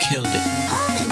killed it.